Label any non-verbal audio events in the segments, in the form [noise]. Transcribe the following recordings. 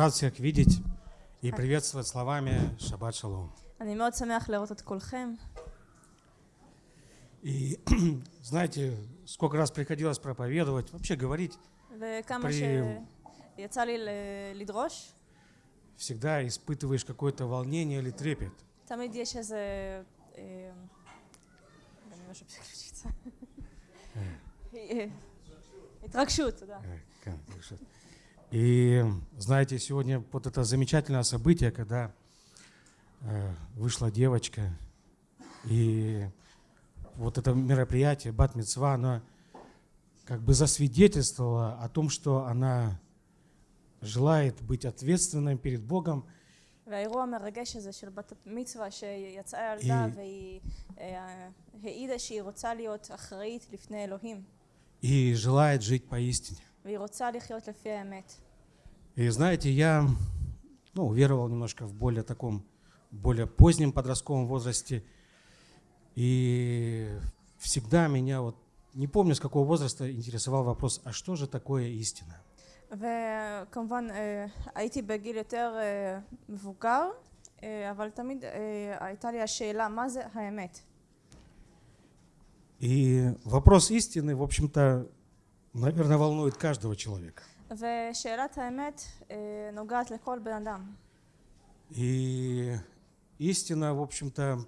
Рад всех видеть и приветствовать словами Шаббат Шалом. אני מאוד שמח לראות את כולכם. И [clears throat] знаете, сколько раз приходилось проповедовать, вообще говорить, וכמה при- שיצא לי ל- לדרוש, всегда испытываешь какое-то волнение или трепет. תמיד יש איזה... אה, אני משהו переключиться. אה, התרגשות, תודה. Э, как слышат. И знаете, сегодня вот это замечательное событие, когда э, вышла девочка, и вот это мероприятие, Бат Мицва, оно как бы засвидетельствовало о том, что она желает быть ответственной перед Богом והאירוע המרגש הזה של בת מצווה שיצאה ילדה היא- והיא אה, העידה שהיא רוצה להיות אחראית לפני אלוהים и желает жить поистине. והיא רוצה לחיות לפי האמת. И знаете, я ну, уверовал немножко в более таком, более позднем подростковом возрасте. И всегда меня, вот не помню с какого возраста, интересовал вопрос, а что же такое истина? וכמובן אה, הייתי בגיל יותר אה, מבוגר אה, אבל תמיד אה, הייתה לי השאלה מה זה האמת И вопрос истины, в общем-то, наверное, волнует каждого человека. ושאלת האמת אה, נוגעת לכל בן אדם И истина, в общем-то,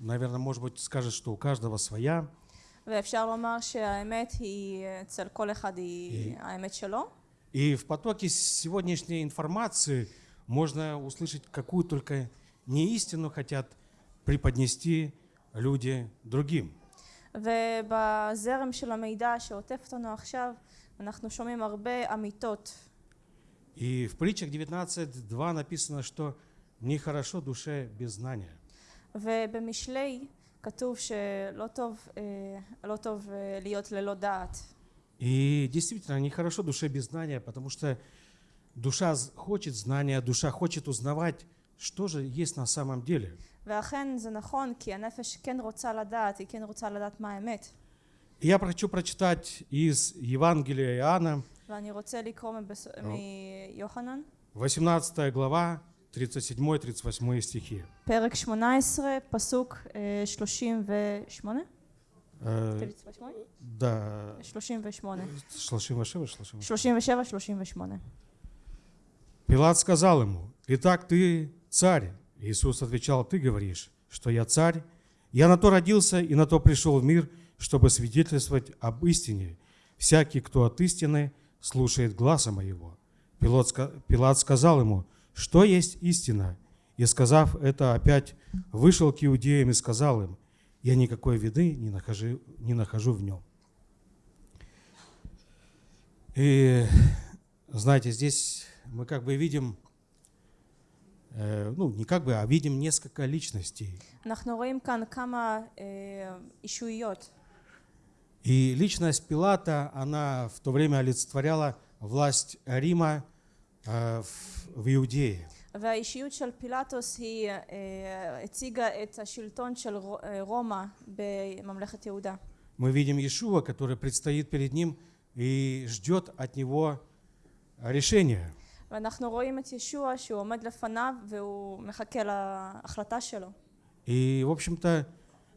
наверное, может быть, скажет, что у каждого своя. ואפשר לומר שהאמת היא אצל כל אחד היא האמת שלו И в потоке сегодняшней информации можно услышать какую только не истину хотят преподнести люди другим. ובזרם של המידע שעוטף אותנו עכשיו אנחנו שומעים הרבה אמיתות И в притчах 19.2 написано, что нехорошо душе без знания. ובמשלי כתוב שלא טוב, אה, לא טוב אה, להיות ללא דעת И действительно, нехорошо душе без знания, потому что душа з- хочет знания, душа хочет узнавать, что же есть на самом деле. ואכן זה נכון כי הנפש כן רוצה לדעת, היא כן רוצה לדעת מה האמת И я хочу прочитать из Евангелия Иоанна, ואני רוצה לקרוא מבס... מיוחנן 18 глава, 37-38 стихи. פרק 18 פסוק אה, 38 Э, 38? да, 38 38, 38. 37 38 Пилат сказал ему, «Итак, ты царь». Иисус отвечал, «Ты говоришь, что я царь. Я на то родился и на то пришел в мир, чтобы свидетельствовать об истине. Всякий, кто от истины, слушает гласа моего». Пилат сказал ему, «Что есть истина?» И, сказав это, опять вышел к иудеям и сказал им, «Я никакой виды не нахожу, не нахожу в нем». И, знаете, здесь мы как бы видим, ну, не как бы, а видим несколько личностей. אנחנו רואים כאן כמה אה, אישויות И личность Пилата, она в то время олицетворяла власть Рима э, в, в Иудее. והאישיות של פילטוס היא אה, הציגה את השלטון של רו- אה, רומא בממלכת יהודה Мы видим Иешуа, который предстоит перед ним и ждет от него решения. ואנחנו רואים את ישוע שהוא עומד לפניו והוא מחכה להחלטה שלו И, в общем-то,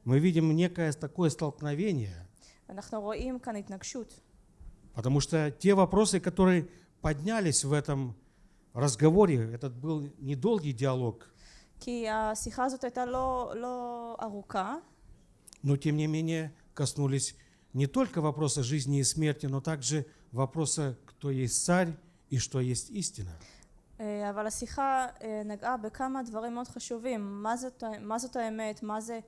мы видим некое такое столкновение, אנחנו רואים כאן התנגשות потому что те вопросы, которые поднялись в этом разговоре, этот был недолгий диалог, כי השיחה הזאת הייתה לא, לא ארוכה но тем не менее коснулись не только вопроса жизни и смерти, но также вопроса, кто есть царь и что есть истина. אה, אבל השיחה אה, נגעה בכמה דברים מאוד חשובים מה זאת, מה זאת האמת, מה זה,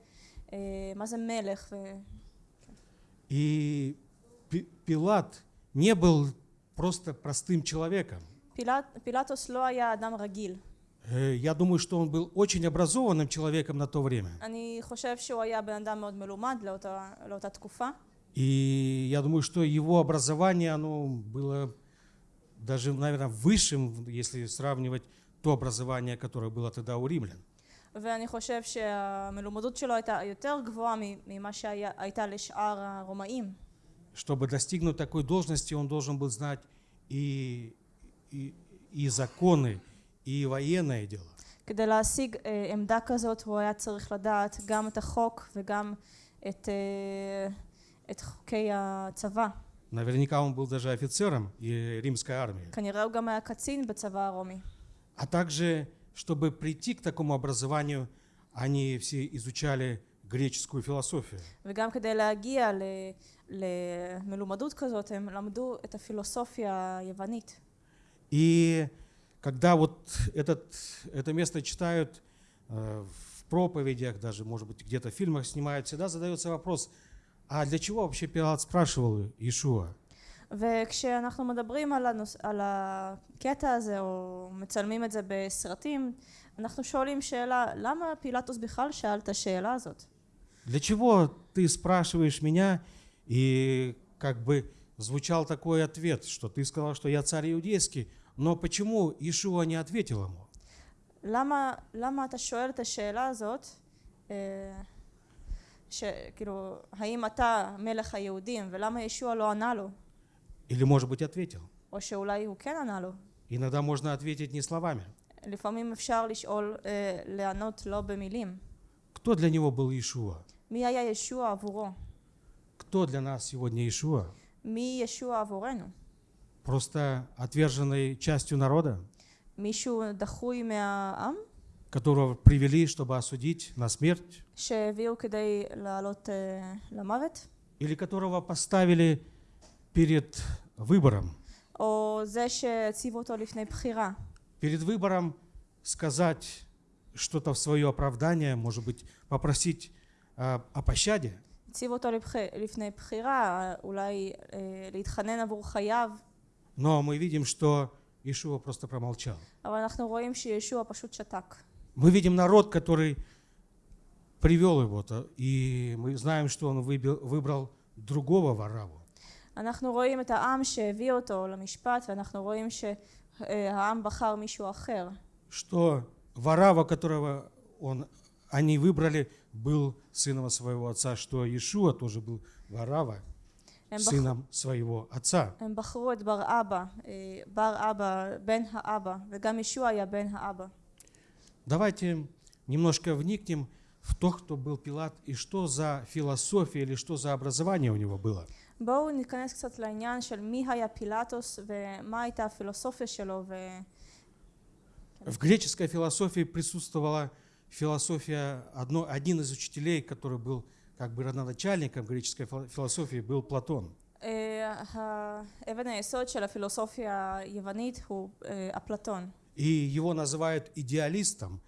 אה, מה זה מלך ו... И Пи- Пилат не был просто простым человеком. פילט, פילטוס לא היה אדם רגיל Э, Я думаю, что он был очень образованным человеком на то время. אני חושב שהוא היה בן אדם מאוד מלומד לאותה, לאותה תקופה И я думаю, что его образование, оно было даже, наверное, высшим, если сравнивать то образование, которое было тогда у римлян. ואני חושב שהמלומדות שלו הייתה יותר גבוהה ממה שהייתה לשאר הרומאים Чтобы достигнуть такой должности, он должен был знать и, и, и законы, и военное дело. כדי להשיג אה, עמדה כזאת הוא היה צריך לדעת גם את החוק וגם את, אה, את חוקי הצבא. Наверняка он был даже офицером и римской армии. כנראה הוא גם היה קצין בצבא הרומי. А также, чтобы прийти к такому образованию, они все изучали греческую философию. וגם כדי להגיע ל, למלומדות כזאת הם למדו את הפילוסופיה היוונית. И когда вот этот, это место читают э, в проповедях, даже, может быть, где-то в фильмах снимают, всегда задается вопрос, а для чего вообще Пилат спрашивал Иешуа? וכשאנחנו מדברים על, הנוס... על הקטע הזה או מצלמים את זה בסרטים אנחנו שואלים שאלה למה פילטוס בכלל שאל את השאלה הזאת? Для чего ты спрашиваешь меня? И как бы звучал такой ответ, что ты сказал, что я царь иудейский, но почему Иешуа не ответил ему? למה, למה אתה שואל את השאלה הזאת אה, שכאילו האם אתה מלך היהודים ולמה ישוע לא ענה לו Или, может быть, ответил? או שאולי הוא כן ענה לו Иногда можно ответить не словами. לפעמים אפשר לשאול, אה, לענות לא במילים Кто для него был Иешуа? מי היה ישוע עבורו? Кто для нас сегодня Иешуа? מי ישוע עבורנו? Просто отверженной частью народа, מישהו דחוי מהעם которого привели, чтобы осудить на смерть, или которого поставили перед выбором, перед выбором сказать что-то в свое оправдание, может быть, попросить э, о пощаде. Но мы видим, что Иешуа просто промолчал. אבל אנחנו רואים שישוע פשוט שתק. Мы видим народ, который привел его-то, и мы знаем, что он выбил- выбрал другого Вараву. אנחנו רואים את העם שהביא אותו למשפט, ואנחנו רואים שהעם בחר מישהו אחר. Что Варава, которого он, они выбрали, был сыном своего отца, что Иешуа тоже был Варава, הם, בח... сыном своего отца. הם בחרו את בר אבא, אה, בר אבא, בן האבא, וגם ישוע היה בן האבא. Давайте немножко вникнем в то, кто был Пилат, и что за философия или что за образование у него было. בואו ניכנס קצת לעניין של מי היה פילטוס ומה הייתה הפילוסופיה שלו ו... В греческой философии присутствовала философия, одно, один из учителей, который был как бы родоначальником греческой фил- философии, был Платон. אה, האבן היסוד של הפילוסופיה היוונית הוא אה, אפלטון, и его называют идеалистом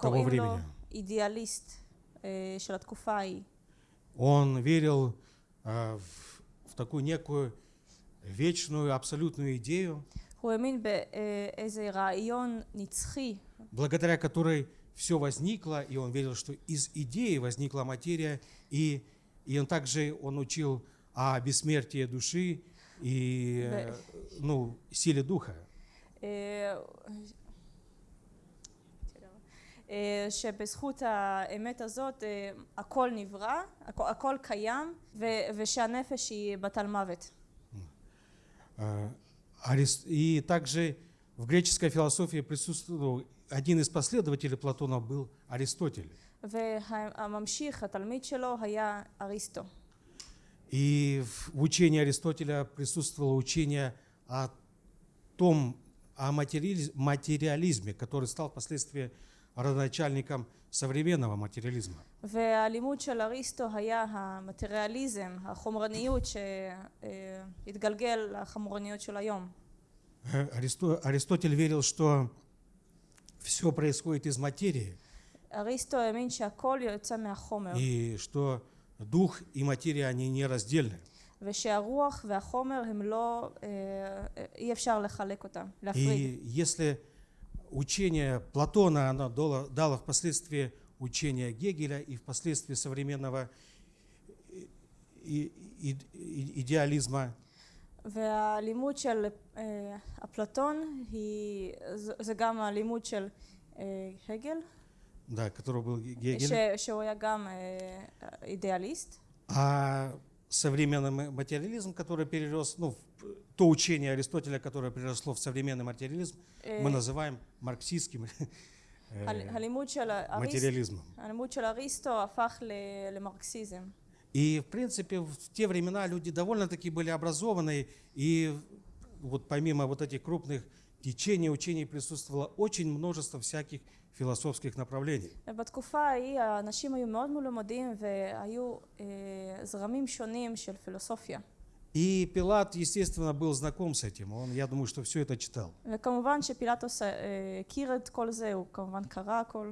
того времени. Идеалист Он верил э, в, в такую некую вечную абсолютную идею, благодаря которой все возникло, и он верил, что из идеи возникла материя, и, и он также он учил о бессмертии души и ну, силе духа. אה, אה, שבזכות האמת הזאת אה, הכל נברא, הכל, הכל קיים ו, ושהנפש היא בת על מוות. А, Арис- И также в греческой философии присутствовал один из последователей Платона был Аристотель. והממשיך, התלמיד שלו, היה אריסטו. И в учении Аристотеля присутствовало учение о том, о материализ- материализме, который стал впоследствии родоначальником современного материализма. והלימוד של אריסטו היה המטריאליזם, החומרניות שהתגלגל לחומרניות של היום. Э, Аристо- Аристотель верил, что все происходит из материи, אריסטו האמין שהכל יוצא מהחומר, и что дух и материя, они нераздельны. ושהרוח והחומר הם לא, אה, אי אפשר לחלק אותם, להפריד. И если учение Платона, оно дало, дало впоследствии учение Гегеля и впоследствии современного и- и- и- идеализма, והלימוד של אה, אפלטון היא, זה זה גם הלימוד של אה, הגל, да, который был Ге- Гегель, ש, שהוא היה גם אה, אידיאליסט, а современный ма- материализм, который перерос, ну, в то учение Аристотеля, которое переросло в современный материализм, אה, мы называем марксистским [laughs] э, ה- הלימוד של אריסטו, материализмом. הלימוד של אריסטו הפך ל- למרקסיזם. И, в принципе, в те времена люди довольно-таки были образованные, и вот помимо вот этих крупных течений, учений присутствовало очень множество всяких философских направлений. ובתקופה ההיא האנשים היו מאוד מלומדים והיו אה, זרמים שונים של פילוסופיה. И Пилат, естественно, был знаком с этим. Он, я думаю, что все это читал. וכמובן שפילטוס אה, הכיר את כל זה, הוא כמובן קרא הכל,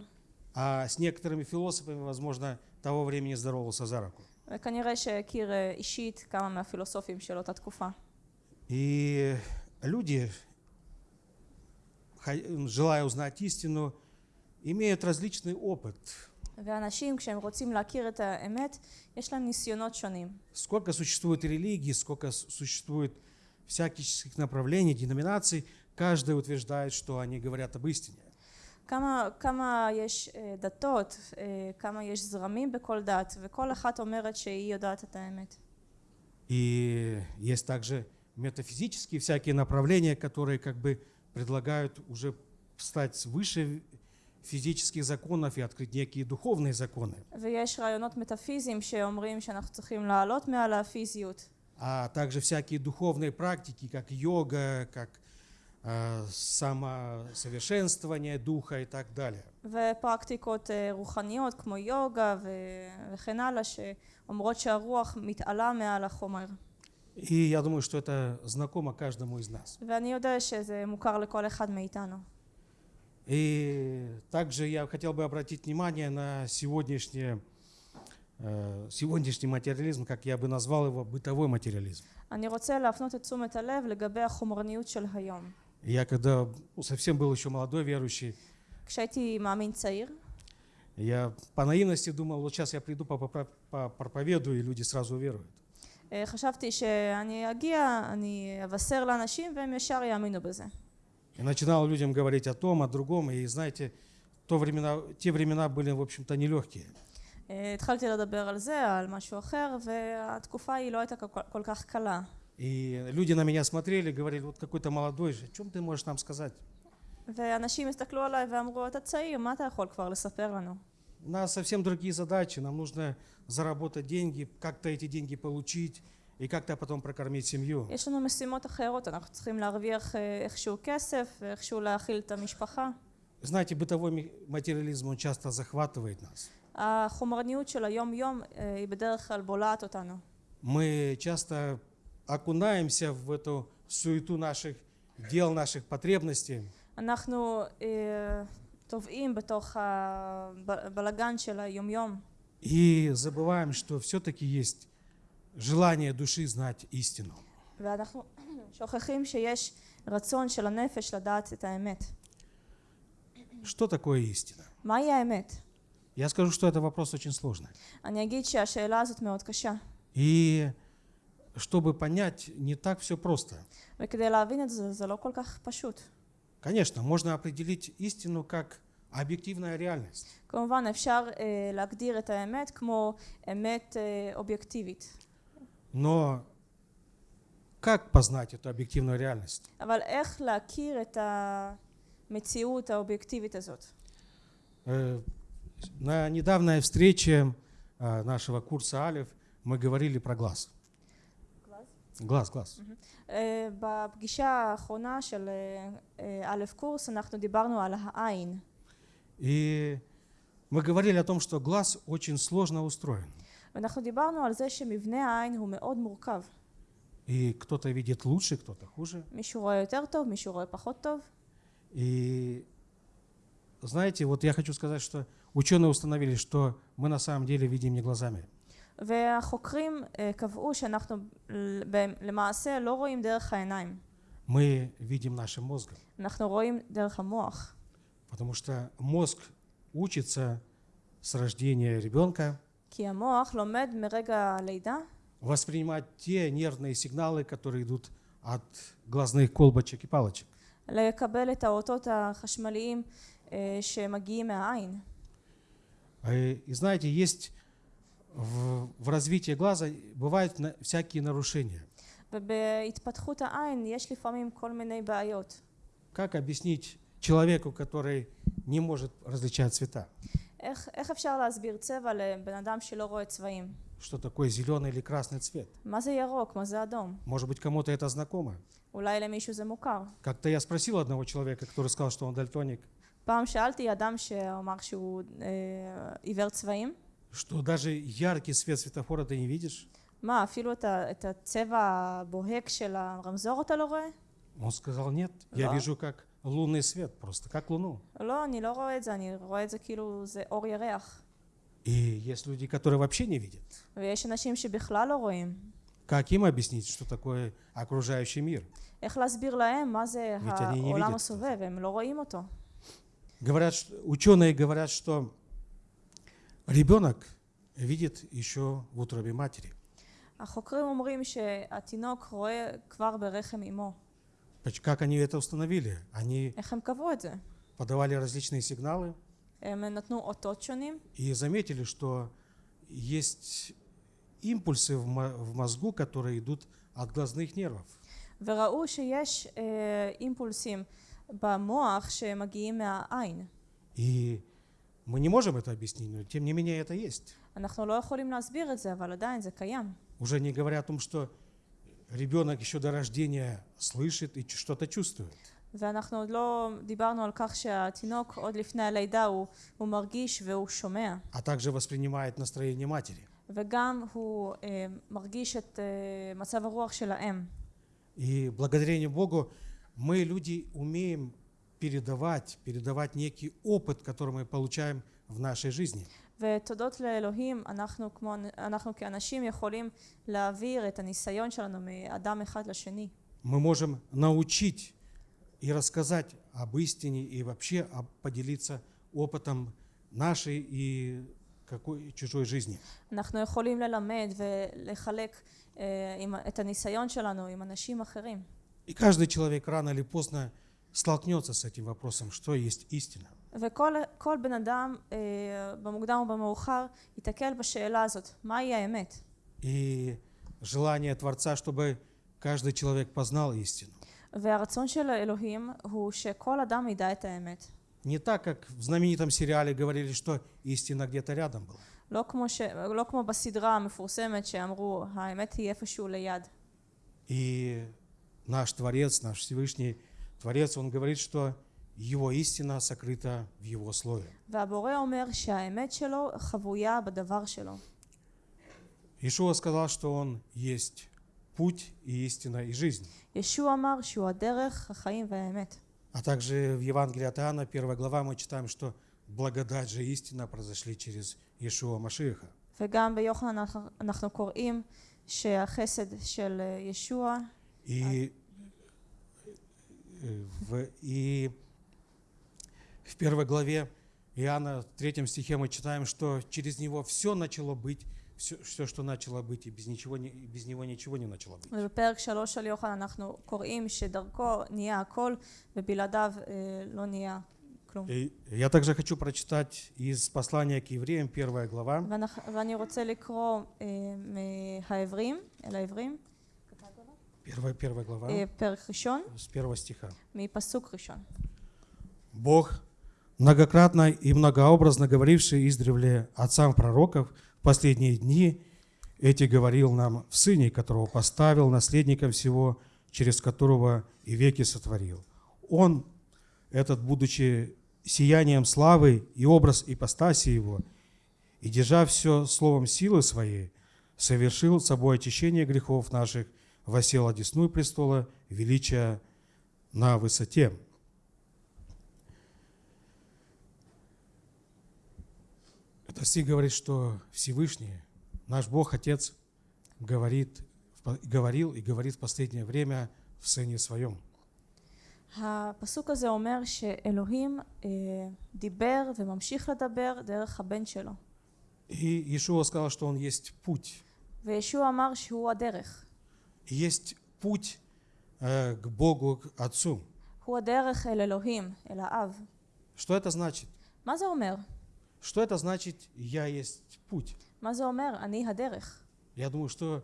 А с некоторыми философами, возможно, того времени здоровался за руку. וכנראה שהכיר אה, אישית כמה מהפילוסופים של אותה תקופה. И люди, хо- желая узнать истину, имеют различный опыт. ואנשים כשהם רוצים להכיר את האמת, יש להם ניסיונות שונים. Сколько существует религий, сколько с- существует всяких направлений, деноминаций, каждый утверждает, что они говорят об истине. כמה, כמה יש אה, דתות, אה, כמה יש זרמים בכל דת, וכל אחת אומרת שהיא יודעת את האמת. И есть также метафизические всякие направления, которые как бы предлагают уже встать выше физических законов и открыть некие духовные законы. ויש רעיונות מטאפיזיים שאומרים שאנחנו צריכים לעלות מעל הפיזיות. А также всякие духовные практики, как йога, как э, самосовершенствование духа и так далее. ופרקטיקות אה, רוחניות כמו יוגה ו- וכן הלאה, שאומרות שהרוח מתעלה מעל החומר. И я думаю, что это знакомо каждому из нас. ואני יודע שזה מוכר לכל אחד מאיתנו. И также я хотел бы обратить внимание на сегодняшнее, э, сегодняшний материализм, как я бы назвал его, бытовой материализм. אני רוצה להפנות את תשומת הלב לגבי החומרניות של היום. Я когда ну, совсем был еще молодой верующий, כשהייתי מאמין צעיר, я по наивности думал, вот сейчас я приду, попро- попроповедую, и люди сразу уверуют. אה, חשבתי שאני אגיע, אני אבשר לאנשים והם ישר יאמינו בזה. И начинал людям говорить о том, о другом, и знаете, то времена, те времена были, в общем-то, нелегкие. אה, התחלתי לדבר על זה, על משהו אחר, והתקופה היא לא הייתה כל- כל כך קלה. И люди на меня смотрели, говорили, вот какой-то молодой же, о чем ты можешь нам сказать? ואנשים הסתכלו עליי ואמרו, אתה צעיר, מה אתה יכול כבר לספר לנו? У нас совсем другие задачи, нам нужно заработать деньги, как-то эти деньги получить и как-то потом прокормить семью. יש לנו משימות אחרות, אנחנו צריכים להרוויח אה, איכשהו כסף, ואיכשהו להאכיל את המשפחה. Знаете, бытовой ми- материализм, он часто захватывает нас. החומרניות של היום-יום אה, היא בדרך כלל בולעת אותנו. Мы часто окунаемся в эту суету наших дел, наших потребностей. אנחנו אה, טובעים בתוך הבלגן של היום-יום, И забываем, что все-таки есть желание души знать истину. ואנחנו שוכחים שיש רצון של הנפש לדעת את האמת. Что такое истина? מהי האמת? Я скажу, что это вопрос очень сложный. אני אגיד שהשאלה הזאת מאוד קשה, И чтобы понять, не так все просто. וכדי להבין את זה, זה לא כל כך פשוט. Конечно, можно определить истину как объективная реальность. כמובן אפשר אה, להגדיר את האמת כמו אמת אה, אובייקטיבית, Но как познать эту объективную реальность? אבל איך להכיר את המציאות האובייקטיבית הזאת? Э, На недавней встрече э, нашего курса Алиф мы говорили про глаз. Глаз, глаз. אה, בפגישה האחרונה של אה, אה, א' קורס אנחנו דיברנו על העין И мы говорили о том, что глаз очень сложно устроен. ואנחנו דיברנו על זה שמבנה העין הוא מאוד מורכב. И кто-то видит лучше, кто-то хуже. מישהו רואה יותר טוב, מישהו רואה פחות טוב. И знаете, вот я хочу сказать, что ученые установили, что мы на самом деле видим не глазами. והחוקרים אה, קבעו שאנחנו ל- ב- למעשה לא רואים דרך העיניים, Мы видим нашим мозгом. אנחנו רואים דרך המוח. Потому что мозг учится с рождения ребенка כי המוח לומד מרגע הלידה воспринимать те нервные сигналы, которые идут от глазных колбочек и палочек. לקבל את האותות החשמליים אה, שמגיעים מהעין. И, и знаете, есть в, в развитии глаза бывают на- всякие нарушения. ובהתפתחות העין יש לפעמים כל מיני בעיות. Как объяснить человеку, который не может различать цвета, איך, איך אפשר להסביר צבע לבן אדם שלא רואה צבעים? что такое зеленый или красный цвет? מה זה ירוק? מה זה אדום? Может быть, кому-то это знакомо. אולי למישהו זה מוכר. Как-то я спросил одного человека, который сказал, что он дальтоник, פעם שאלתי אדם שאמר שהוא אה, עיוור צבעים, что даже яркий свет светофора ты не видишь. מה, אפילו את, ה, את הצבע הבוהק של הרמזור אתה לא רואה? Он сказал, нет, я Да. вижу как лунный свет, просто как луну. לא, אני לא רואה את זה, אני רואה את זה כאילו זה אור ירח. И есть люди, которые вообще не видят. ויש אנשים שבכלל לא רואים. Как им объяснить, что такое окружающий мир? איך להסביר להם מה זה ведь они не העולם видят הסובב, הם לא רואים אותו. Говорят, что- ученые говорят, что ребенок видит еще в утробе матери. החוקרים אומרים שהתינוק רואה כבר ברחם אמו. Поч- Как они это установили? Они איך הם קבעו את זה? подавали различные сигналы הם נתנו אותות שונים, и заметили, что есть импульсы в мо- в мозгу, которые идут от глазных нервов. וראו שיש אה, אימפולסים במוח שמגיעים מהעין. И мы не можем это объяснить, но тем не менее это есть. אנחנו לא יכולים להסביר את זה, אבל עדיין זה קיים. Уже не говоря о том, что ребенок еще до рождения слышит и ч- что-то чувствует. ואנחנו עוד לא דיברנו על כך שהתינוק עוד לפני הלידה הוא, הוא מרגיש והוא שומע, а также воспринимает настроение матери. וגם הוא אה, מרגיש את אה, מצב הרוח של האם. И благодарение Богу мы, люди, умеем передавать, передавать некий опыт, который мы получаем в нашей жизни. ותודות לאלוהים, אנחנו, כמו, אנחנו כאנשים יכולים להעביר את הניסיון שלנו מאדם אחד לשני. Мы можем научить и рассказать об истине и вообще об- поделиться опытом нашей и какой чужой жизни. אנחנו יכולים ללמד ולחלק אה, עם, את הניסיון שלנו עם אנשים אחרים. И каждый человек рано или поздно столкнется с этим вопросом, что есть истина. וכל כל בן אדם אה, במוקדם או במאוחר ייתקל בשאלה הזאת, מהי האמת? И желание Творца, чтобы каждый человек познал истину. והרצון של האלוהים הוא שכל אדם ידע את האמת. Не так, как в знаменитом сериале говорили, что истина где-то рядом была. לא כמו, ש... לא כמו בסדרה המפורסמת שאמרו, האמת היא איפשהו ליד. И наш Творец, наш Всевышний Творец, Он говорит, что Его истина сокрыта в Его Слове. והבורא אומר שהאמת שלו חבויה בדבר שלו. Ишуа сказал, что Он есть путь и истина и жизнь. ישוע אמר שהוא הדרך, החיים והאמת. А также в Евангелии от Иоанна, первая глава, мы читаем, что благодать же и истина произошли через Иешуа Машиха. וגם ביוחנן אנחנו- אנחנו קוראים שהחסד של אה, ישוע И, э, в, и в первой главе Иоанна, в третьем стихе мы читаем, что через него все начало быть, все, все что начало быть, и без, ничего, не- и без него ничего не начало быть. ובפרק שלוש של יוחנן אנחנו קוראים שדרכו נהיה הכל ובלעדיו אה, לא נהיה כלום. И я также хочу прочитать из послания к евреям, первая глава, ואנ- ואני רוצה לקרוא אה, מהעברים, אל העברים, первая, первая глава, אה, פרק ראשון, с первого стиха. מפסוק ראשון. Бог, многократно и многообразно говоривший издревле отцам пророков в последние дни, эти говорил нам в Сыне, которого поставил наследником всего, через которого и веки сотворил. Он, этот, будучи сиянием славы и образ ипостаси Его, и держа все словом силы Своей, совершил собой очищение грехов наших, восел одесную престола величия на высоте. Это стих говорит, что Всевышний, наш Бог, Отец, говорит, в по- говорил и говорит в последнее время в Сыне Своем. הפסוק הזה אומר שאלוהים אה, דיבר וממשיך לדבר דרך הבן שלו. И Иешуа сказал, что Он есть путь. וישוע אמר שהוא הדרך. И есть путь э, к Богу, к Отцу. הוא הדרך אל אלוהים, אל האב. Что это значит? מה זה אומר? Что это значит «Я есть путь»? מה זה אומר? אני הדרך. Я думаю, что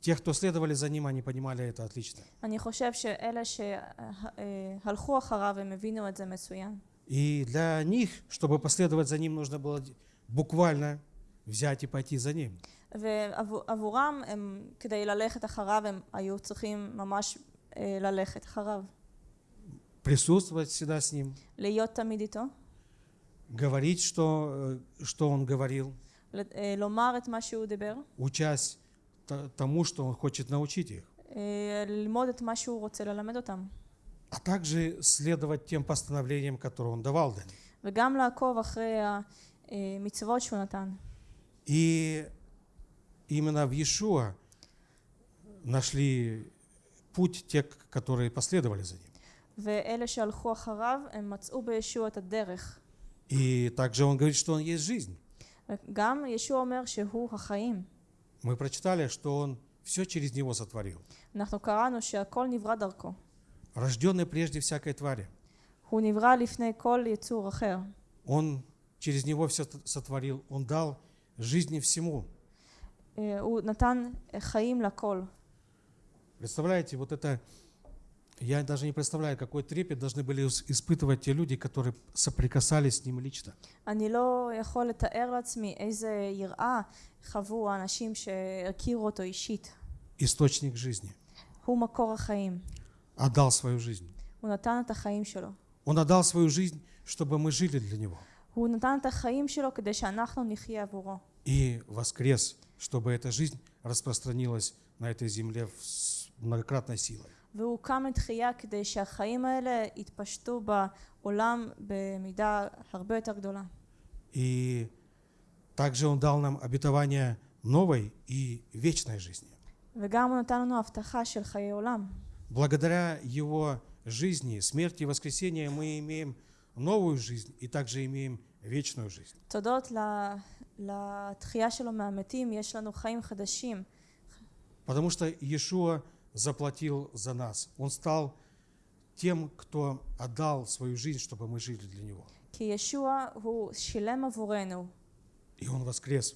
те, кто следовали за ним, они понимали это отлично. אני חושב שאלה שהלכו אחריו, הם הבינו את זה מצוין. И для них, чтобы последовать за ним, нужно было буквально взять и пойти за ним. ועבורם, הם, כדי ללכת אחריו, הם היו צריכים ממש אה, ללכת אחריו. Присутствовать всегда с ним, להיות תמיד איתו, говорить, что, э, что он говорил, ל- אה, לומר את מה שהוא דיבר, учась т- тому, что он хочет научить их. אה, ללמוד את מה שהוא רוצה ללמד אותם, А также следовать тем постановлениям, которые он давал для них. וגם לעקוב אחרי המצוות שהוא נתן. И именно в Иешуа нашли путь те, которые последовали за ним. ואלה שהלכו אחריו, הם מצאו בישוע את הדרך. И также он говорит, что он есть жизнь. Мы прочитали, что он все через него сотворил. Рожденный прежде всякой твари. Он через него все сотворил, он дал жизни всему. Представляете, вот это Я даже не представляю, какой трепет должны были ис- испытывать те люди, которые соприкасались с ним лично. אני לא יכול לתאר לעצמי איזה יראה חוו האנשים שהכירו אותו אישית. Источник жизни. הוא מקור החיים. Отдал свою жизнь. הוא נתן את החיים שלו. Он отдал свою жизнь, чтобы мы жили для него. הוא נתן את החיים שלו כדי שאנחנו נחיה עבורו. И воскрес, чтобы эта жизнь распространилась на этой земле с многократной силой. והוא קם לתחייה כדי שהחיים האלה יתפשטו בעולם במידה הרבה יותר גדולה. И также Он дал нам обетование новой и вечной жизни. וגם הוא נתן לנו הבטחה של חיי עולם. Благодаря Его жизни, смерти и воскресения мы имеем новую жизнь и также имеем вечную жизнь. תודות ל- לתחייה שלו מהמתים, יש לנו חיים חדשים. Потому что Иешуа заплатил за нас. Он стал тем, кто отдал свою жизнь, чтобы мы жили для Него. И Он воскрес.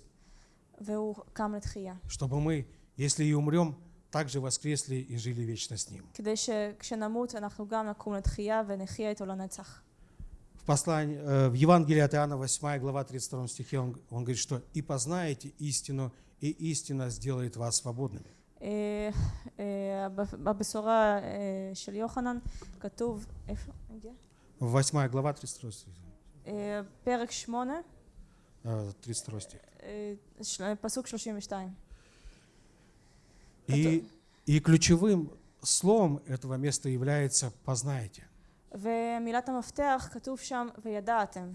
Чтобы мы, если и умрем, также воскресли и жили вечно с Ним. В, послании, э, в Евангелии от Иоанна 8 глава 32 стихе он, он говорит, что «И познаете истину, и истина сделает вас свободными». אה, אה, בבשורה אה, של יוחנן כתוב, איפה? הגיע? 8 глава 32 стих. אה, פרק 8, э, 32 стих. אה, של- פסוק 32. И, и ключевым словом этого места является «познаете». ומילת המפתח כתוב שם וידעתם.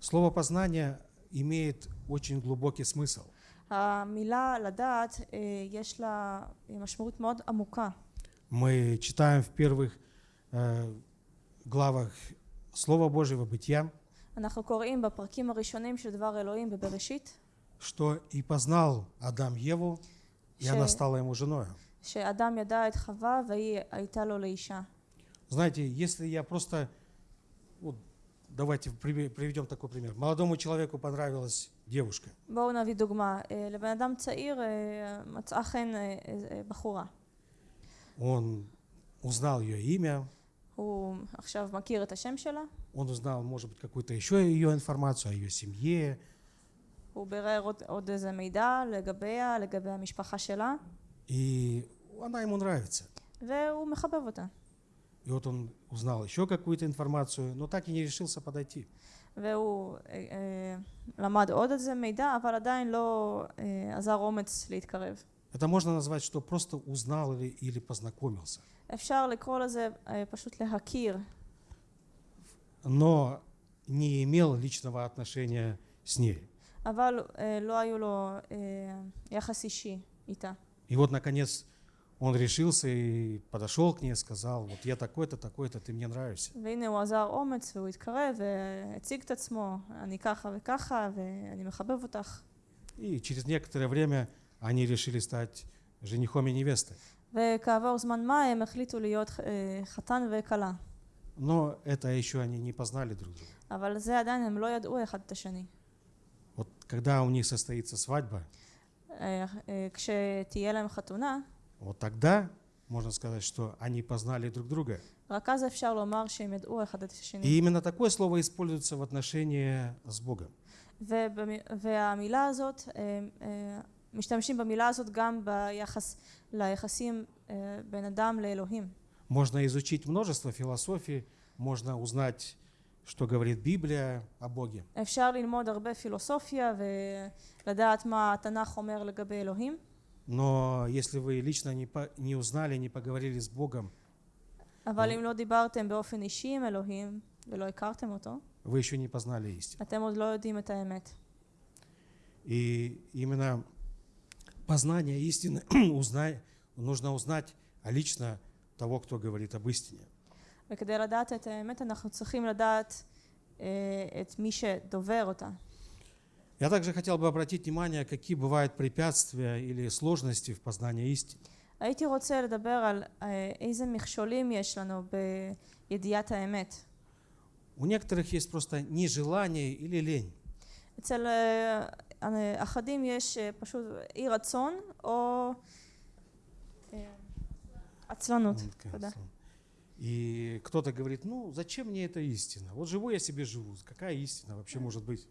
Слово «познание» имеет очень глубокий смысл. המילה לדעת אה, יש לה משמעות מאוד עמוקה. Мы читаем в первых э, главах Слова Божьего Бытия, אנחנו קוראים בפרקים הראשונים של דבר אלוהים בבראשית, что «И познал Адам Еву, и Ше- она стала ему женой». שאדם ידע את חווה והיא הייתה לו לאישה. Знаете, если я просто... вот давайте при- приведем такой пример. Молодому человеку понравилась девушка. בואו נביא דוגמה. אה, לבן אדם צעיר אה, מצאה חן אה, אה, בחורה. Он узнал ее имя, הוא עכשיו מכיר את השם שלה, он узнал, может быть, какую-то еще ее информацию о ее семье, הוא בירר עוד, עוד איזה מידע לגביה, לגבי המשפחה שלה, и она ему нравится. והוא מחבב אותה. И вот он узнал еще какую-то информацию, но так и не решился подойти. והוא אה, אה, למד עוד איזה מידע, אבל עדיין לא אה, אזר אומץ להתקרב. Это можно назвать, что просто узнал или, или познакомился. אפשר לקרוא לזה אה, פשוט להכיר, но не имел личного отношения с ней. אבל אה, לא היו לו אה, יחס אישי איתה. И вот, наконец, он решился и подошел к ней, сказал, вот я такой-то, такой-то, ты мне нравишься. והנה הוא אזר אומץ והוא התקרב והציג את עצמו, אני ככה וככה ואני מחבב אותך. И через некоторое время они решили стать женихом и невестой. וכעבור זמן מה הם החליטו להיות אה, חתן וכלה. Но это еще они не познали друг друга. אבל זה עדיין הם לא ידעו אחד את השני. Вот когда у них состоится свадьба, אה, אה, כשתהיה להם חתונה, вот тогда можно сказать, что они познали друг друга. רק אז אפשר לומר שהם ידעו אחד את השני. И именно такое слово используется в отношении с Богом. ובמ- והמילה הזאת, אה, אה, משתמשים במילה הזאת גם ביחס ליחסים אה, בין אדם לאלוהים. Можно изучить множество философий, можно узнать, что говорит Библия о Боге. אפשר ללמוד הרבה פילוסופיה ולדעת מה התנ"ך אומר לגבי אלוהים, Но если вы лично не, по- не узнали, не поговорили с Богом, אבל אם לא דיברתם באופן אישי עם אלוהים ולא הכרתם אותו, вы еще не познали истину. אתם עוד לא יודעים את האמת. И именно познание истины [clears throat] узнай, нужно узнать лично того, кто говорит об истине. וכדי לדעת את האמת אנחנו צריכים לדעת אה, את מי שדובר אותה. Я также хотел бы обратить внимание, какие бывают препятствия или сложности в познании истины. הייתי רוצה לדבר על אה, איזה מכשולים יש לנו בידיעת האמת. У некоторых есть просто нежелание или лень. אצל אה, אה, אחדים יש אה, פשוט אי רצון או אה, עצלנות. Вот, תודה. И кто-то говорит, ну, зачем мне эта истина? Вот живу я себе живу, какая истина вообще может быть?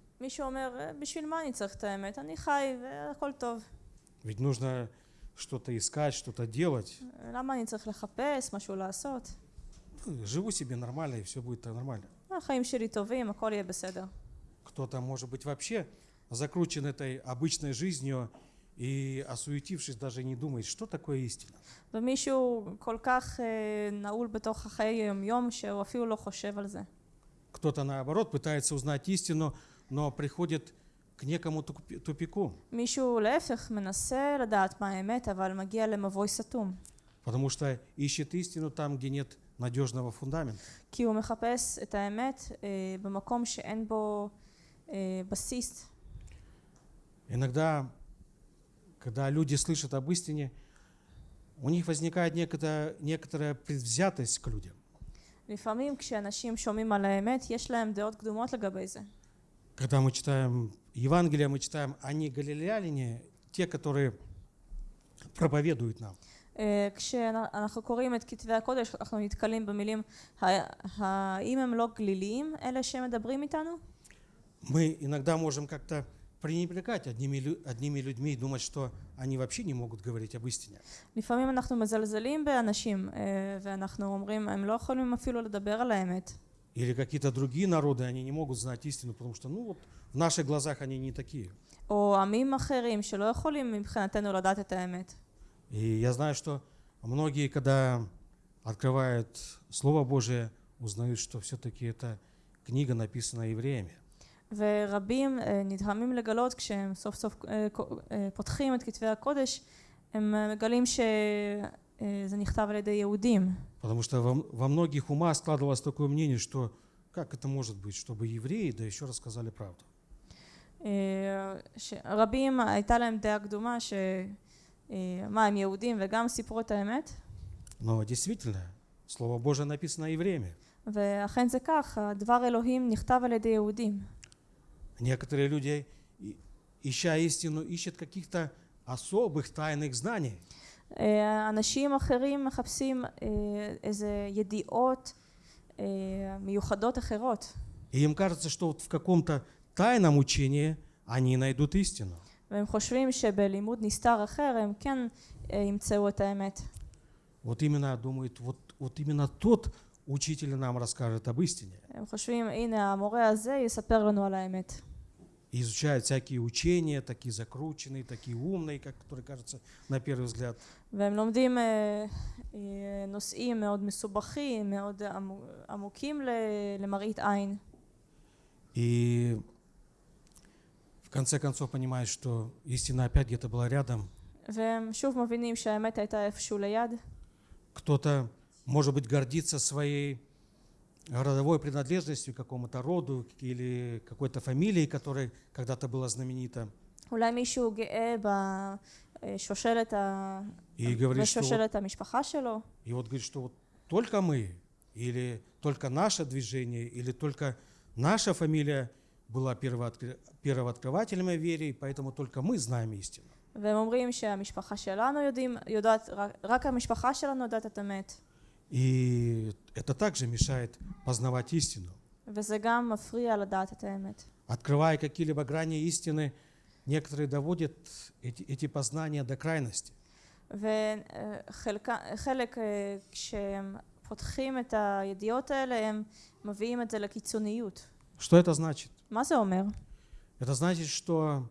Ведь нужно что-то искать, что-то делать. Ну, живу себе нормально, и все будет нормально. Кто-то, может быть, вообще закручен этой обычной жизнью, и, осуетившись, даже не думает, что такое истина. ומישהו כל כך אה, נעול בתוך החיי היום-יום שהוא אפילו לא חושב על זה. Кто-то, наоборот, пытается узнать истину, но приходит к некому тупи- тупику, מישהו להפך מנסה לדעת מה האמת, אבל מגיע למבוי סתום. потому что ищет истину там, где нет надежного фундамента. כי הוא מחפש את האמת אה, במקום שאין בו אה, בסיס. Иногда, когда люди слышат об истине, у них возникает некоторая, некоторая предвзятость к людям. לפעמים כשאנשים שומעים על האמת, יש להם דעות קדומות לגבי זה. Когда мы читаем Евангелие, мы читаем, они галилеяне, те, которые проповедуют нам. אה, כשאנחנו קוראים את כתבי הקודש, אנחנו נתקלים במילים, "ה- האם הם לא גליליים, אלה שמדברים איתנו? Мы иногда можем как-то пренебрегать одними, лю- одними людьми и думать, что они вообще не могут говорить об истине. לפעמים אנחנו מזלזלים באנשים, אה, ואנחנו אומרים, הם לא יכולים אפילו לדבר על האמת. Или какие-то другие народы, они не могут знать истину, потому что, ну вот, в наших глазах они не такие. או עמים אחרים שלא יכולים מבחינתנו לדעת את האמת. И я знаю, что многие, когда открывают Слово Божие, узнают, что все-таки это книга написана евреями. ורבים אה, נדהמים לגלות כשהם סוף סוף אה, קו- אה, פותחים את כתבי הקודש, הם אה, מגלים שזה נכתב על ידי יהודים. Потому что во, во многих умах складывалось такое мнение, что как это может быть, чтобы евреи, да еще рассказали правду. אה, שרבים הייתה להם דעה קדומה שמה הם יהודים וגם סיפרו את האמת Но действительно, Слово Божие написано евреями. ואכן זה כך, הדבר אלוהים נכתב על ידי יהודים. Некоторые люди, и- ища истину, ищут каких-то особых тайных знаний. אה, אנשים אחרים מחפשים אה, איזה ידיעות אה, מיוחדות אחרות И им кажется, что вот в каком-то тайном учении они найдут истину. והם חושבים שבלימוד נסתר אחר הם כן אה, ימצאו את האמת. Вот именно думают, вот, вот именно тот учитель нам расскажет об истине. הם חושבים הנה המורה הזה יספר לנו על האמת. и изучают всякие учения, такие закрученные, такие умные, как которые кажутся на первый взгляд. והם לומדים נושאים מאוד מסובכים, מאוד עמוקים למראית עין. И в конце концов понимают, что истина опять где-то была рядом. והם שוב מבינים שהאמת הייתה איפשהו ליד. Кто-то, может быть, гордится своей родовой принадлежностью к какому-то роду или какой-то фамилией, которая когда-то была знаменита. אולי מישהו גאה בשושלת, ה... И говорит, что вот, בשושלת המשפחה שלו, и вот говорит, что вот только мы, или только наше движение, или только наша фамилия была первооткры- первооткрывателем о вере, и поэтому только мы знаем истину. והם אומרים שהמשפחה שלנו יודעים, יודעת, רק, רק המשפחה שלנו יודעת את האמת. И это также мешает познавать истину. וזה גם מפריע לדעת את האמת. Открывая какие-либо грани истины, некоторые доводят эти, эти познания до крайности. וחלק כשהם פותחים את הידיעות האלה הם מביאים את זה לקיצוניות. Что это значит? מה זה אומר? Это значит, что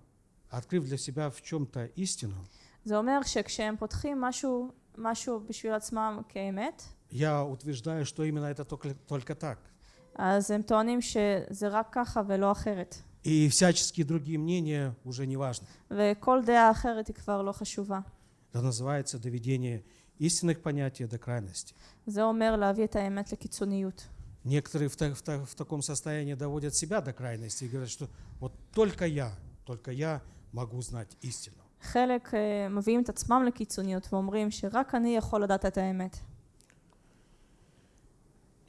открыв для себя в чем-то истину, זה אומר שכשהם פותחים משהו, משהו בשביל עצמם כאמת, я утверждаю, что именно это только, только так. אז הם טוענים שזה רק ככה ולא אחרת. И всяческие другие мнения уже не важны. וכל דעה אחרת היא כבר לא חשובה. Это называется доведение истинных понятий до крайности. זה אומר להביא את האמת לקיצוניות. Некоторые в, та- в та- в таком состоянии доводят себя до крайности и говорят, что вот только я, только я могу знать истину. חלק אה, מביאים את עצמם לקיצוניות ואומרים שרק אני יכול לדעת את האמת.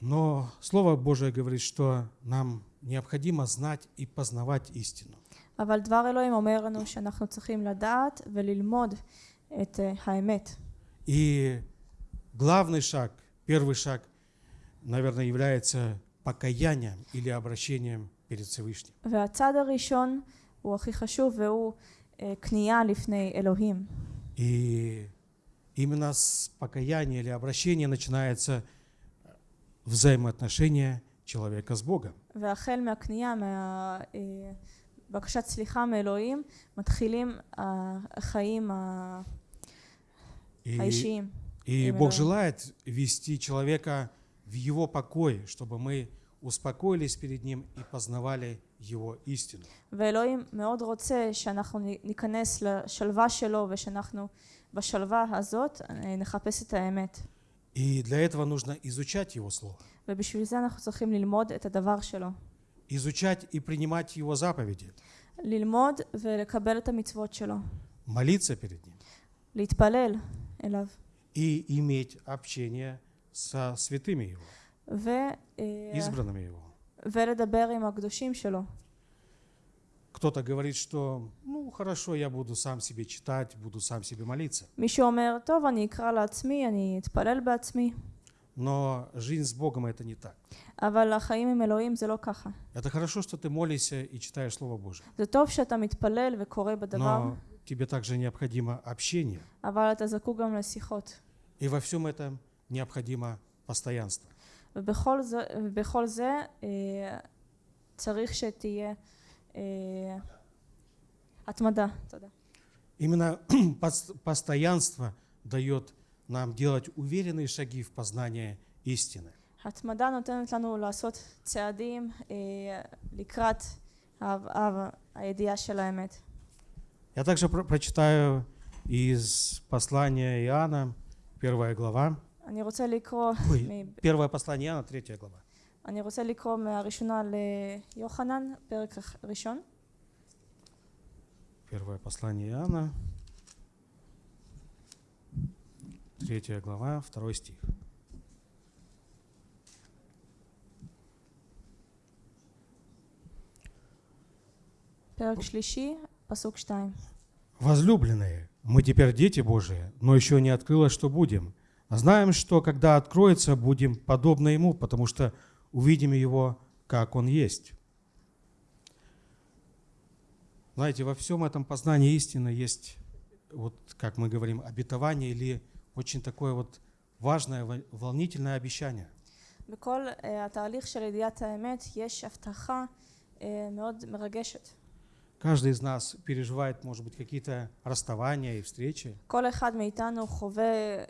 Но Слово Божие говорит, что нам необходимо знать и познавать истину. אבל דבר אלוהים אומר לנו שאנחנו צריכים לדעת וללמוד את אה, האמת. И главный шаг, первый шаг, наверное, является покаянием или обращением перед Всевышним. והצד הראשון הוא הכי חשוב והוא אה, כניעה לפני אלוהים. И именно с покаяния или обращения начинается взаимоотношение человека с Богом. והחל מהכניעה, מהבקשת סליחה מאלוהים, מתחילים החיים ה- И, האישיים. и Именно. Бог желает вести человека в его покой, чтобы мы успокоились перед Ним и познавали Его истину. ואלוהים מאוד רוצה שאנחנו נ- ניכנס לשלווה שלו ושאנחנו בשלווה הזאת אה, נחפש את האמת. И для этого нужно изучать Его Слово, ובשביל זה אנחנו צריכים ללמוד את הדבר שלו. изучать и принимать Его заповеди, ללמוד ולקבל את המצוות שלו. молиться перед Ним להתפלל אליו. и иметь общение со святыми Его, ו, אה, избранными Его. ולדבר עם הקדושים שלו. Кто-то говорит, что, ну, хорошо, я буду сам себе читать, буду сам себе молиться. מישהו אומר, טוב, אני אקרא לעצמי, אני אתפלל בעצמי, Но жизнь с Богом это не так. אבל החיים עם אלוהים זה לא ככה. Это хорошо, что ты молишься и читаешь Слово Божие. זה טוב שאתה מתפלל וקורא בדבר, Но тебе также необходимо общение. אבל אתה זקוק גם לשיחות. И во всем этом необходимо постоянство. ובכל זה, ובכל זה אה, צריך שתהיה אה, התמדה. תודה. Именно [clears throat] пос- постоянство дает нам делать уверенные шаги в познание истины. התמדה נותנת לנו לעשות צעדים אה, לקראת ה- ה- הידיעה של האמת. Я также про- прочитаю из послания Иоанна, первая глава. אני רוצה לקרוא, Ой, מ- первое послание Иоанна, третья глава. אני רוצה לקרוא מהראשונה ליוחנן, פרק ראשון. Первое послание Иоанна, третья глава, второй стих. פרק שלישי, פסוק שתיים. Возлюбленные, мы теперь дети Божии, но еще не открылось, что будем. А знаем, что когда откроется, будем подобны Ему, потому что увидим Его, как Он есть. Знаете, во всем этом познании истины есть, вот как мы говорим, обетование или очень такое вот важное, вол- волнительное обещание. בכל אה, התהליך של ידיעת האמת יש הבטחה אה, מאוד מרגשת. Каждый из нас переживает, может быть, какие-то расставания и встречи. כל אחד מאיתנו חווה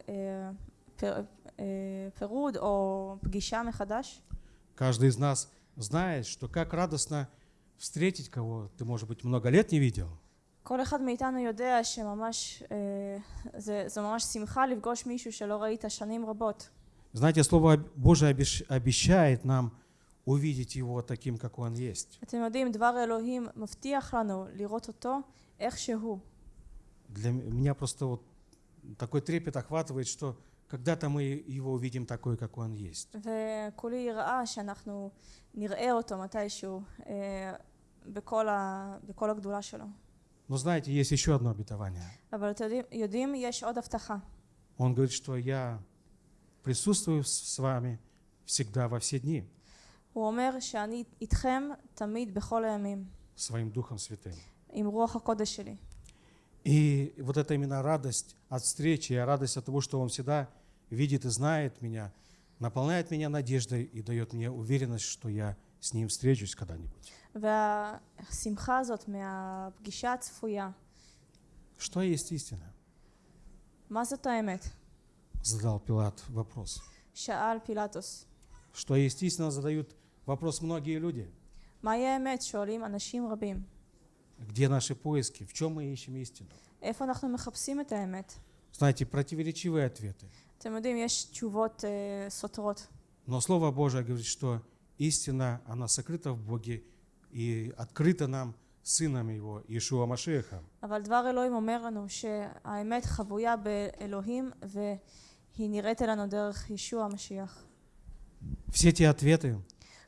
אה, פר, אה, פירוד או פגישה מחדש. Каждый из нас знает, что как радостно встретить кого ты, может быть, много лет не видел. כל אחד מאיתנו יודע שממש, אה, זה, זה ממש שמחה לפגוש מישהו שלא ראית שנים רבות. Знаете, Слово Божие обещ- обещает нам увидеть Его таким, как Он есть. אתם יודעים, דבר אלוהים מבטיח לנו לראות אותו איך שהוא. Для м- меня просто вот такой трепет охватывает, что когда-то мы Его увидим такой, как Он есть. וכולי יראה שאנחנו נראה אותו מתישהו אה, בכל, ה, בכל הגדולה שלו. Но знаете, есть еще одно обетование. אבל אתם יודעים, יודעים, יש עוד הבטחה. Он говорит, что я присутствую с с вами всегда во все дни הוא אומר שאני איתכם תמיד בכל הימים, своим Духом Святым. עם רוח הקודש שלי. И вот эта именно радость от встречи, и радость от того, что Он всегда видит и знает меня, наполняет меня надеждой и дает мне уверенность, что я с ним встречусь когда-нибудь. Что есть истина? Задал Пилат вопрос. Что есть истина, задают вопрос многие люди. Где наши поиски? В чем мы ищем истину? Знаете, противоречивые ответы. אתם יודעים, יש תשובות אה, סותרות. Но Слово Божие говорит, что истина, она сокрыта в Боге и открыта нам Сыном Его, Иешуа Машеха. אבל דבר אלוהים אומר לנו שהאמת חבויה באלוהים והיא נראית אלינו דרך ישוע המשיח. Все те ответы,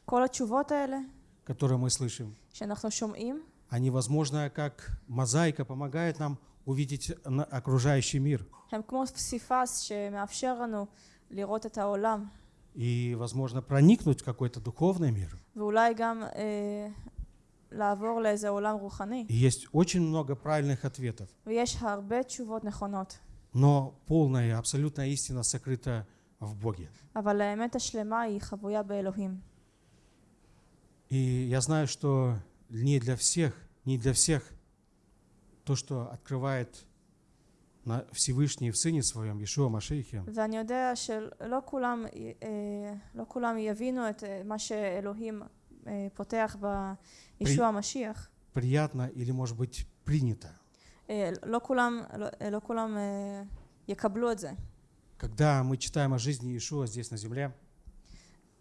כל התשובות האלה которые мы слышим, שאנחנו שומעים, они, возможно, как мозаика помогают нам увидеть на- окружающий мир. הם כמו פסיפס שמאפשר לנו לראות את העולם И, возможно, проникнуть в какой-то духовный мир. ואולי גם אה, לעבור לאיזה עולם רוחני. И есть очень много правильных ответов. ויש הרבה תשובות נכונות, Но полная и абсолютная истина сокрыта в Боге. אבל האמת השלמה היא חבויה באלוהים. И я знаю, что не для всех, не для всех то, что открывает на Всевышний в Сыне Своем, Иешуа Машейхе, ואני יודע שלא כולם, אה, לא כולם יבינו את אה, מה שאלוהים אה, פותח בישוע המשיח. приятно или, может быть, принято. אה, לא כולם, לא, לא כולם אה, יקבלו את זה. Когда мы читаем о жизни Иешуа здесь на земле,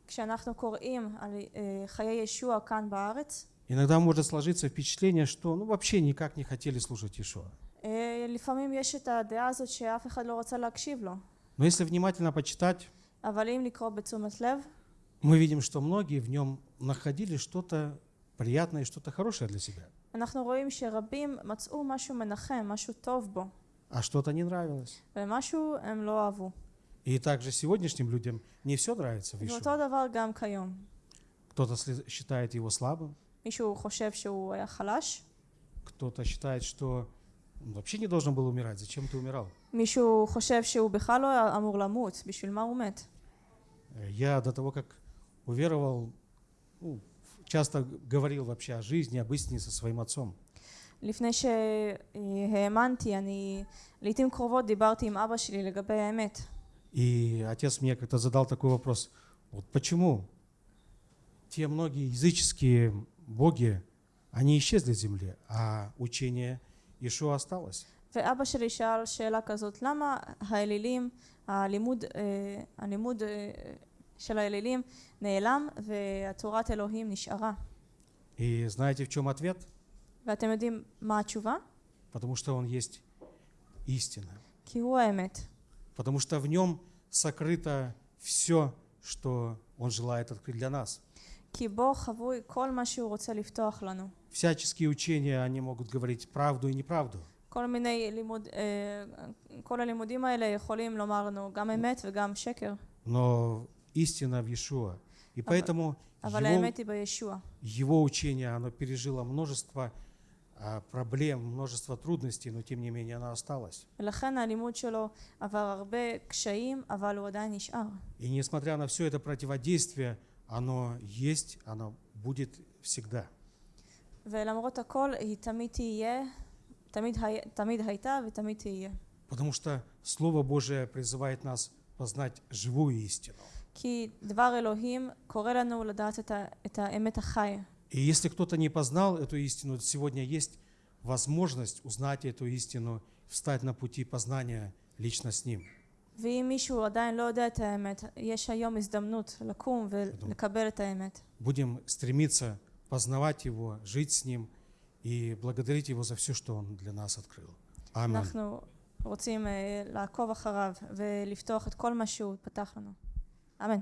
כשאנחנו קוראים על אה, חיי ישוע כאן בארץ, иногда может сложиться впечатление, что ну, вообще никак не хотели слушать Иешуа. אה, לפעמים יש את הדעה הזאת שאף אחד לא רוצה להקשיב לו. Но если внимательно почитать, אבל אם לקרוא בתשומת לב, мы видим, что многие в нем находили что-то приятное, что-то хорошее для себя, אנחנו רואים שרבים מצאו משהו מנחם, משהו טוב בו, а что-то не нравилось. ומשהו הם לא אהבו. И также сегодняшним людям не все нравится в ואותו Иешуа. דבר גם כיום. Кто-то сли- считает его слабым, מישהו חושב שהוא היה חלש, кто-то считает, что он вообще не должен был умирать. Зачем ты умирал? מישהו חושב שהוא בכלל לא היה אמור למות, בשביל מה הוא מת? Э, Я до того, как уверовал, ну, часто говорил вообще о жизни, об истине со своим отцом. לפני שהאמנתי, אני לעיתים קרובות דיברתי עם אבא שלי לגבי האמת. И отец мне как-то задал такой вопрос. Вот почему те многие языческие боги, они исчезли с земли, а учение Ишуа осталось? ואבא שלי שאל שאלה כזאת, למה האלילים, הלימוד, אה, הלימוד אה, של האלילים נעלם והתורת אלוהים נשארה? И знаете, в чем ответ? ואתם יודעים מה התשובה? Потому что он есть истина. כי הוא האמת. Потому что в нем сокрыто все, что он желает открыть для нас. כי בו חבוי כל מה שהוא רוצה לפתוח לנו. Всяческие учения, они могут говорить правду и неправду. כל מיני לימוד, אה, כל הלימודים האלה יכולים לומר לנו גם אמת וגם שקר, Но истина в Иешуа. И поэтому אבל его, האמת היא בישוע. его учение, оно пережило множество а, проблем, множество трудностей, но тем не менее оно осталось. ולכן הלימוד שלו עבר הרבה קשיים, אבל הוא עדיין נשאר. И несмотря на все это противодействие, оно есть, оно будет всегда. ולמרות הכל היא תמיד תהיה, תמיד, הי, תמיד הייתה ותמיד תהיה. Потому что Слово Божие призывает нас познать живую истину. כי דבר אלוהים קורא לנו לדעת את, ה, את האמת החי. И если кто-то не познал эту истину, сегодня есть возможность узнать эту истину, встать на пути познания лично с Ним. ואם מישהו עדיין לא יודע את האמת, יש היום הזדמנות לקום ולקבל את האמת. Будем стремиться познавать Его, жить с Ним и благодарить Его за все, что Он для нас открыл. Аминь. אנחנו רוצים אה, לעקוב אחריו ולפתוח את כל מה שהוא פתח לנו. אמן.